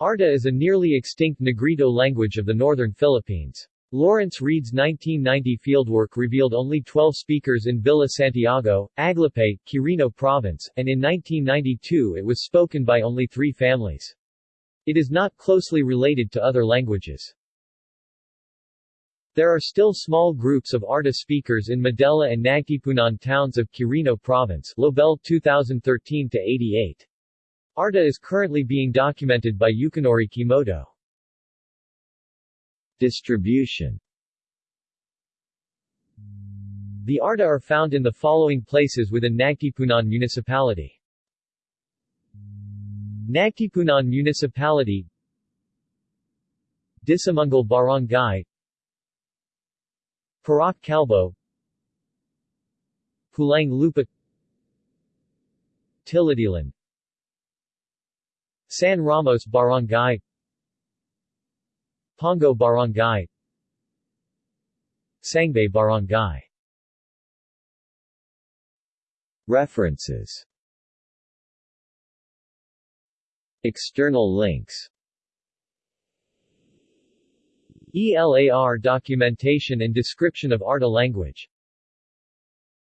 Arta is a nearly extinct Negrito language of the northern Philippines. Lawrence Reid's 1990 fieldwork revealed only 12 speakers in Villa Santiago, Aglipay, Quirino Province, and in 1992 it was spoken by only three families. It is not closely related to other languages. There are still small groups of Arta speakers in Maddela and Nagtipunan towns of Quirino Province Lobel 2013-88. Arta is currently being documented by Yukinori Kimoto. Distribution. The Arta are found in the following places within Nagtipunan Municipality. Nagtipunan Municipality. Disimungal Barangay. Purok Calbo. Pulang Lupa. Tiladilan San Ramos Barangay Pongo Barangay Sangbay Barangay. References. External links. ELAR documentation and description of Arta language